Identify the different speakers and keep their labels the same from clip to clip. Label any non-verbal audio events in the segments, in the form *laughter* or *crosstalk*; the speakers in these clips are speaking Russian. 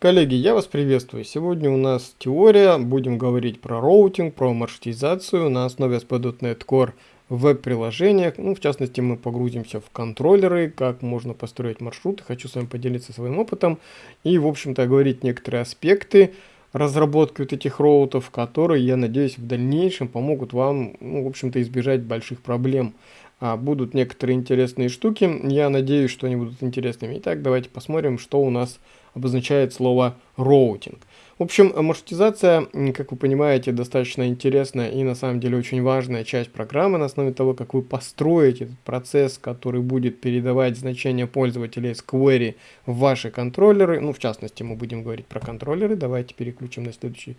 Speaker 1: Коллеги, я вас приветствую. Сегодня у нас теория, будем говорить про роутинг, про маршрутизацию на основе ASP.NET Core в веб-приложениях. Ну, в частности, мы погрузимся в контроллеры, как можно построить маршруты. Хочу с вами поделиться своим опытом и, в общем-то, говорить некоторые аспекты разработки вот этих роутов, которые, я надеюсь, в дальнейшем помогут вам, ну, в общем-то, избежать больших проблем. А, будут некоторые интересные штуки, я надеюсь, что они будут интересными. Итак, давайте посмотрим, что у нас обозначает слово роутинг. В общем, маршрутизация, как вы понимаете, достаточно интересная и на самом деле очень важная часть программы на основе того, как вы построите этот процесс, который будет передавать значения пользователей с query в ваши контроллеры. Ну, в частности, мы будем говорить про контроллеры. Давайте переключим на следующий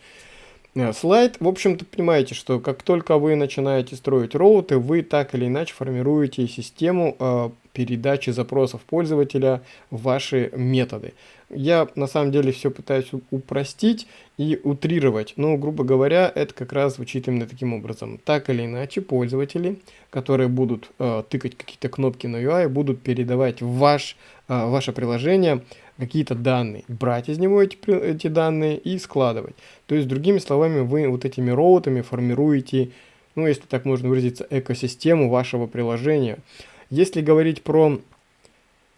Speaker 1: Э, слайд. В общем-то, понимаете, что как только вы начинаете строить роуты, вы так или иначе формируете систему э, передачи запросов пользователя в ваши методы. Я на самом деле все пытаюсь упростить и утрировать, но, грубо говоря, это как раз звучит именно таким образом. Так или иначе, пользователи, которые будут э, тыкать какие-то кнопки на UI, будут передавать в ваш, э, ваше приложение какие-то данные, брать из него эти, эти данные и складывать. То есть, другими словами, вы вот этими роутами формируете, ну, если так можно выразиться, экосистему вашего приложения. Если говорить про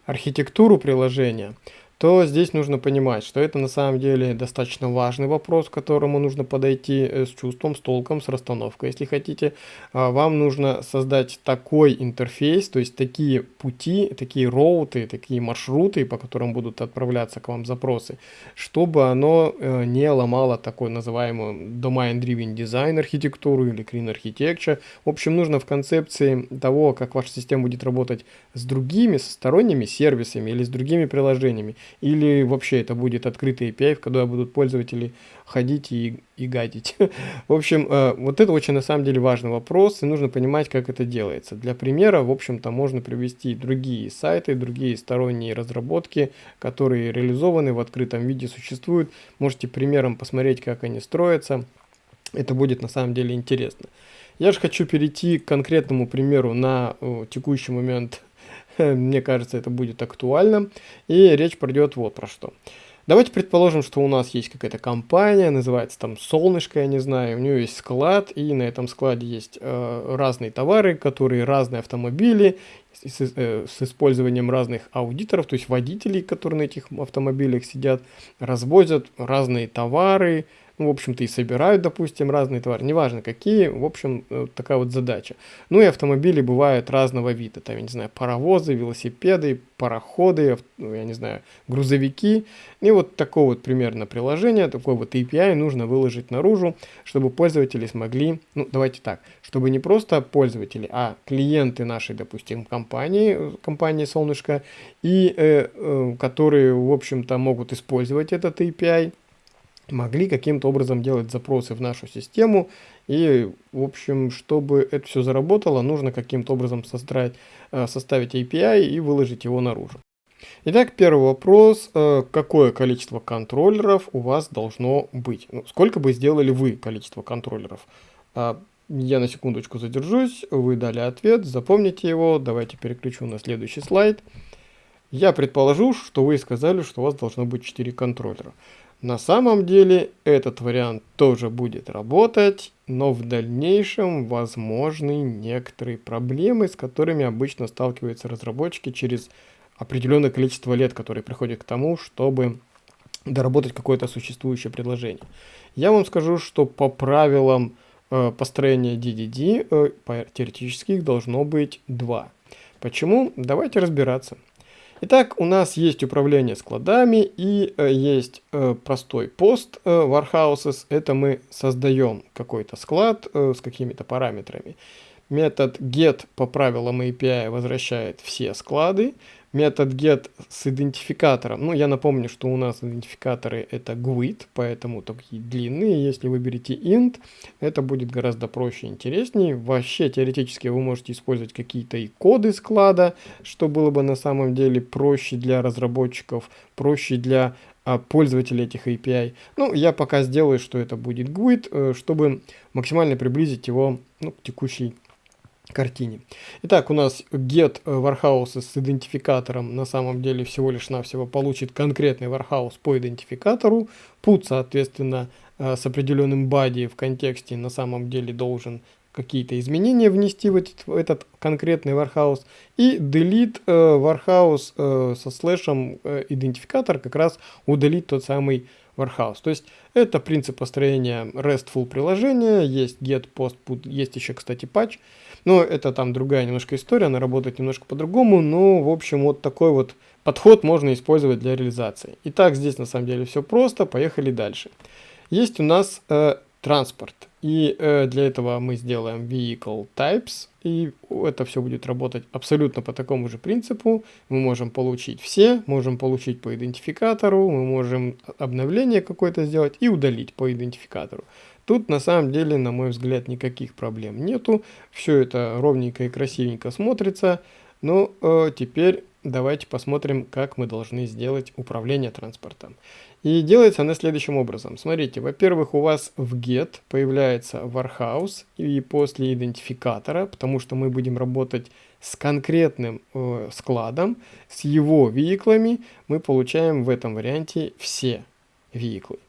Speaker 1: архитектуру приложения, то здесь нужно понимать, что это на самом деле достаточно важный вопрос, к которому нужно подойти э, с чувством, с толком, с расстановкой. Если хотите, а, вам нужно создать такой интерфейс, то есть такие пути, такие роуты, такие маршруты, по которым будут отправляться к вам запросы, чтобы оно э, не ломало такой называемую domain-driven design архитектуру или clean architecture. В общем, нужно в концепции того, как ваша система будет работать с другими, со сторонними сервисами или с другими приложениями, или вообще это будет открытый API, куда будут пользователи ходить и, и гадить. *laughs* в общем, э, вот это очень на самом деле важный вопрос, и нужно понимать, как это делается. Для примера, в общем-то, можно привести другие сайты, другие сторонние разработки, которые реализованы в открытом виде, существуют. Можете примером посмотреть, как они строятся. Это будет на самом деле интересно. Я же хочу перейти к конкретному примеру на о, текущий момент *laughs* Мне кажется, это будет актуально. И речь пройдет вот про что. Давайте предположим, что у нас есть какая-то компания, называется там Солнышко, я не знаю, у нее есть склад, и на этом складе есть э, разные товары, которые разные автомобили, с, э, с использованием разных аудиторов, то есть водителей, которые на этих автомобилях сидят, развозят разные товары, в общем-то, и собирают, допустим, разные товары, неважно какие, в общем, э, такая вот задача. Ну и автомобили бывают разного вида, там, я не знаю, паровозы, велосипеды, пароходы, ну, я не знаю, грузовики. И вот такое вот примерно приложение, такой вот API нужно выложить наружу, чтобы пользователи смогли, ну, давайте так, чтобы не просто пользователи, а клиенты нашей, допустим, компании, компании Солнышко, и э, э, которые, в общем-то, могут использовать этот API, могли каким-то образом делать запросы в нашу систему. И, в общем, чтобы это все заработало, нужно каким-то образом создать, э, составить API и выложить его наружу. Итак, первый вопрос. Э, какое количество контроллеров у вас должно быть? Ну, сколько бы сделали вы количество контроллеров? А, я на секундочку задержусь, вы дали ответ, запомните его. Давайте переключу на следующий слайд. Я предположу, что вы сказали, что у вас должно быть 4 контроллера. На самом деле этот вариант тоже будет работать, но в дальнейшем возможны некоторые проблемы, с которыми обычно сталкиваются разработчики через определенное количество лет, которые приходят к тому, чтобы доработать какое-то существующее предложение. Я вам скажу, что по правилам э, построения DDD э, теоретически их должно быть два. Почему? Давайте разбираться. Итак, у нас есть управление складами и э, есть э, простой пост э, warehouses. Это мы создаем какой-то склад э, с какими-то параметрами. Метод get по правилам API возвращает все склады. Метод get с идентификатором. Ну, я напомню, что у нас идентификаторы это GUID, поэтому такие длинные. Если выберете int, это будет гораздо проще и интереснее. Вообще, теоретически вы можете использовать какие-то и коды склада, что было бы на самом деле проще для разработчиков, проще для а, пользователей этих API. Ну, я пока сделаю, что это будет GUID, э, чтобы максимально приблизить его ну, к текущей картине. Итак, у нас get warehouse с идентификатором на самом деле всего лишь навсего получит конкретный warehouse по идентификатору. Put, соответственно, э, с определенным body в контексте на самом деле должен какие-то изменения внести в этот, в этот конкретный warehouse. И delete э, warehouse э, со слэшем идентификатор как раз удалить тот самый warehouse. То есть это принцип построения RESTful приложения. Есть get, post, put, есть еще, кстати, patch. Но это там другая немножко история, она работает немножко по-другому. Но, в общем, вот такой вот подход можно использовать для реализации. Итак, здесь на самом деле все просто. Поехали дальше. Есть у нас э, транспорт. И э, для этого мы сделаем vehicle types, и это все будет работать абсолютно по такому же принципу. Мы можем получить все, можем получить по идентификатору, мы можем обновление какое-то сделать и удалить по идентификатору. Тут на самом деле, на мой взгляд, никаких проблем нету. Все это ровненько и красивенько смотрится. Но э, теперь давайте посмотрим, как мы должны сделать управление транспортом. И делается она следующим образом. Смотрите, во-первых, у вас в get появляется warehouse и после идентификатора, потому что мы будем работать с конкретным э, складом, с его веиклами, мы получаем в этом варианте все веиклы,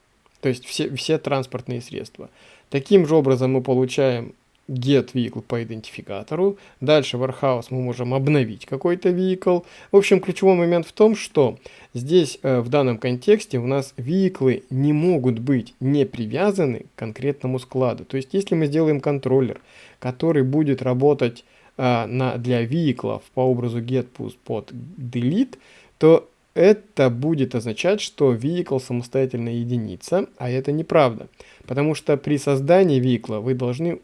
Speaker 1: то есть все, все транспортные средства. Таким же образом мы получаем get vehicle по идентификатору. Дальше warehouse мы можем обновить какой-то vehicle. В общем, ключевой момент в том, что здесь э, в данном контексте у нас vehicle не могут быть не привязаны к конкретному складу. То есть, если мы сделаем контроллер, который будет работать э, на, для vehicle по образу get, push, pod, delete, то это будет означать, что vehicle самостоятельно единица, а это неправда. Потому что при создании vehicle вы должны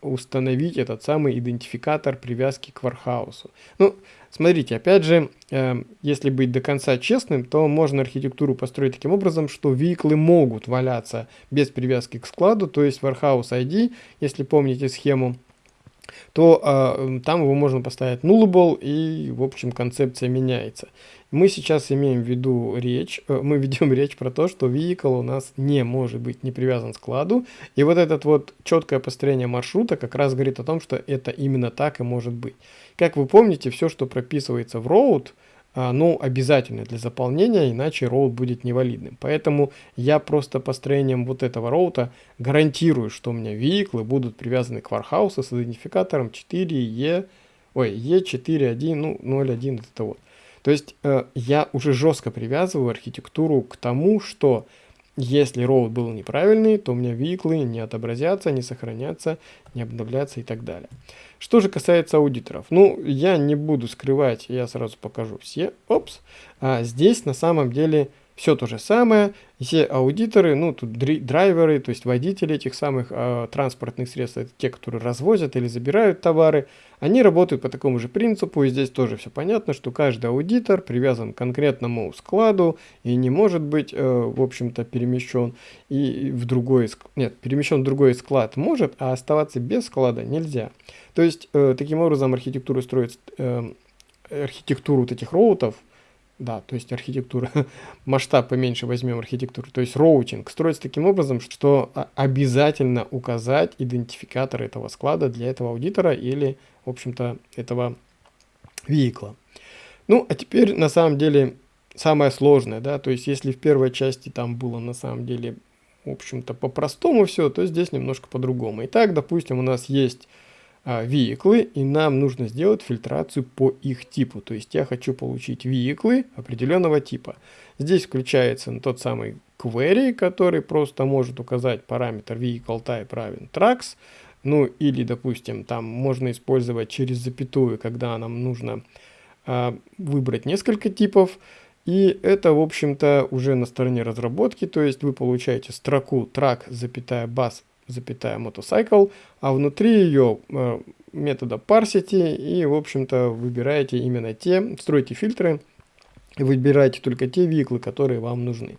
Speaker 1: установить этот самый идентификатор привязки к вархаусу. Ну, смотрите, опять же, э, если быть до конца честным, то можно архитектуру построить таким образом, что vehicle могут валяться без привязки к складу, то есть warehouse ID, если помните схему, то э, там его можно поставить nullable и, в общем, концепция меняется. Мы сейчас имеем в виду речь, э, мы ведем речь про то, что vehicle у нас не может быть не привязан к складу. И вот это вот четкое построение маршрута как раз говорит о том, что это именно так и может быть. Как вы помните, все, что прописывается в а, ну, обязательно для заполнения, иначе роут будет невалидным. Поэтому я просто построением вот этого роута гарантирую, что у меня веиклы будут привязаны к вархаусу с идентификатором 4E, ой, E41, ну, 01 это вот. То есть э, я уже жестко привязываю архитектуру к тому, что если роут был неправильный, то у меня виклы не отобразятся, не сохранятся, не обновлятся и так далее. Что же касается аудиторов, ну, я не буду скрывать, я сразу покажу все. Опс. А здесь на самом деле все то же самое, все аудиторы, ну тут драйверы, то есть водители этих самых э, транспортных средств, это те, которые развозят или забирают товары, они работают по такому же принципу, и здесь тоже все понятно, что каждый аудитор привязан к конкретному складу и не может быть, э, в общем-то, перемещен и в другой, нет, перемещен в другой склад может, а оставаться без склада нельзя. То есть, э, таким образом архитектура строит, э, архитектуру вот этих route ов, да, то есть архитектура, *laughs* масштаб поменьше возьмем архитектуру, то есть routing строится таким образом, что обязательно указать идентификатор этого склада для этого аудитора или, в общем-то, этого vehicle а. Ну, а теперь на самом деле самое сложное, да, то есть если в первой части там было на самом деле, в общем-то, по-простому все, то здесь немножко по-другому. Итак, допустим, у нас есть а, веиклы, и нам нужно сделать фильтрацию по их типу. То есть я хочу получить веиклы определенного типа. Здесь включается тот самый query, который просто может указать параметр vehicle type равен tracks. Ну или, допустим, там можно использовать через запятую, когда нам нужно а, выбрать несколько типов. И это, в общем-то, уже на стороне разработки, то есть вы получаете строку track, запятая, bus, запятая motorcycle, а внутри ее э, метода parsity и, в общем-то, выбираете именно те, строите фильтры и выбираете только те веиклы, которые вам нужны.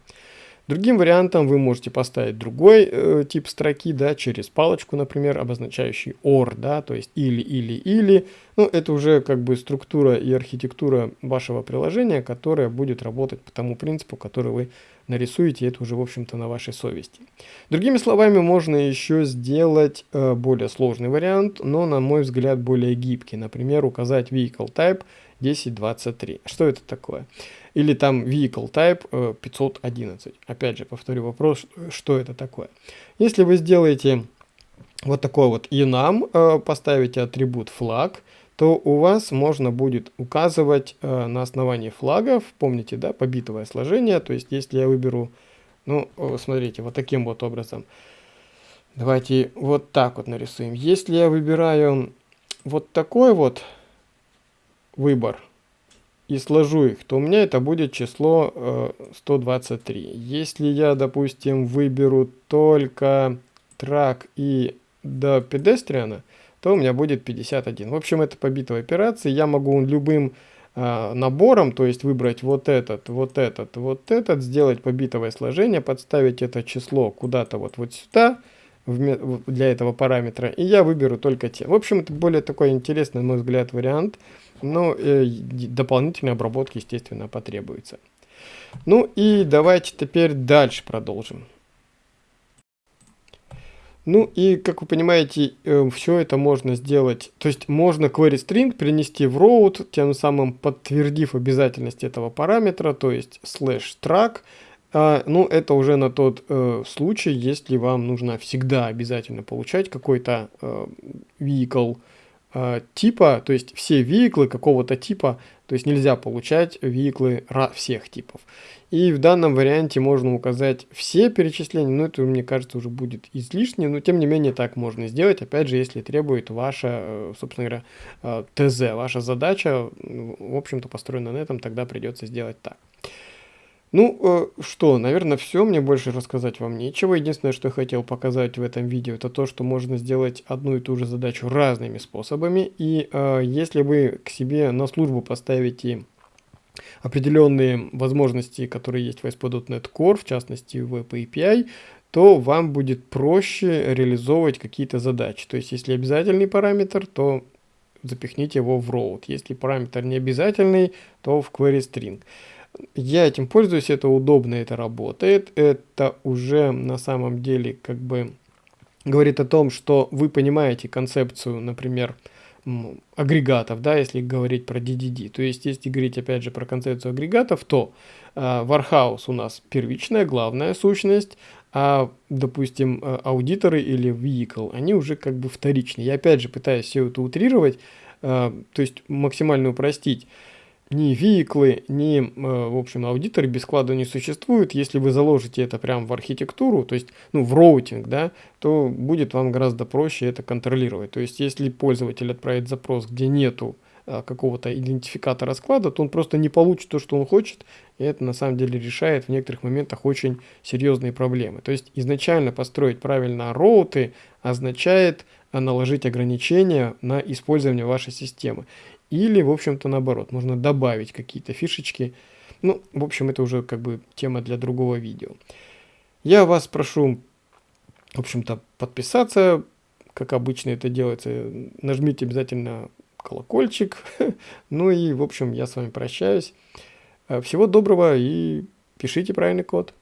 Speaker 1: Другим вариантом вы можете поставить другой э, тип строки, да, через палочку, например, обозначающий OR, да, то есть или, или, или. Ну, это уже как бы структура и архитектура вашего приложения, которая будет работать по тому принципу, который вы нарисуете, это уже, в общем-то, на вашей совести. Другими словами, можно еще сделать э, более сложный вариант, но, на мой взгляд, более гибкий. Например, указать vehicle type 1023. Что это такое? Или там vehicle type 511. Э, Опять же, повторю вопрос, что это такое. Если вы сделаете вот такой вот enum, э, поставите атрибут flag, то у вас можно будет указывать э, на основании флагов, помните, да, побитовое сложение, то есть если я выберу, ну, смотрите, вот таким вот образом, давайте вот так вот нарисуем. Если я выбираю вот такой вот выбор, и сложу их, то у меня это будет число э, 123. Если я, допустим, выберу только трак и до педестриана, то у меня будет 51. В общем, это по битовой операции. Я могу любым э, набором, то есть выбрать вот этот, вот этот, вот этот, сделать побитовое сложение, подставить это число куда-то вот, вот сюда, для этого параметра, и я выберу только те. В общем, это более такой интересный, на мой взгляд, вариант, но э, дополнительной обработки, естественно, потребуется. Ну и давайте теперь дальше продолжим. Ну и, как вы понимаете, э, все это можно сделать, то есть можно query string перенести в route, тем самым подтвердив обязательность этого параметра, то есть slash track, а, ну, это уже на тот э, случай, если вам нужно всегда обязательно получать какой-то э, vehicle э, типа, то есть все веhiклы какого-то типа, то есть нельзя получать веhiклы всех типов. И в данном варианте можно указать все перечисления, но это, мне кажется, уже будет излишне, но тем не менее так можно сделать, опять же, если требует ваша, э, собственно говоря, э, ТЗ, ваша задача, в общем-то, построена на этом, тогда придется сделать так. Ну, э, что, наверное, все. Мне больше рассказать вам нечего. Единственное, что я хотел показать в этом видео, это то, что можно сделать одну и ту же задачу разными способами. И э, если вы к себе на службу поставите определенные возможности, которые есть в ASP.NET Core, в частности в API, то вам будет проще реализовывать какие-то задачи. То есть, если обязательный параметр, то запихните его в route. Если параметр не обязательный, то в query string. Я этим пользуюсь, это удобно, это работает. Это уже на самом деле как бы говорит о том, что вы понимаете концепцию, например, агрегатов, да, если говорить про DDD. То есть, если говорить опять же про концепцию агрегатов, то э, Warhouse у нас первичная, главная сущность, а, допустим, э, аудиторы или vehicle, они уже как бы вторичные. Я опять же пытаюсь все это утрировать, э, то есть максимально упростить ни веиклы, ни, э, в общем, аудиторы без склада не существуют. Если вы заложите это прямо в архитектуру, то есть, ну, в роутинг, да, то будет вам гораздо проще это контролировать. То есть, если пользователь отправит запрос, где нету а, какого-то идентификатора склада, то он просто не получит то, что он хочет, и это на самом деле решает в некоторых моментах очень серьезные проблемы. То есть изначально построить правильно роуты означает наложить ограничения на использование вашей системы. Или, в общем-то, наоборот, можно добавить какие-то фишечки. Ну, в общем, это уже как бы тема для другого видео. Я вас прошу, в общем-то, подписаться, как обычно это делается. Нажмите обязательно колокольчик. *laughs* ну и, в общем, я с вами прощаюсь. Всего доброго и пишите правильный код.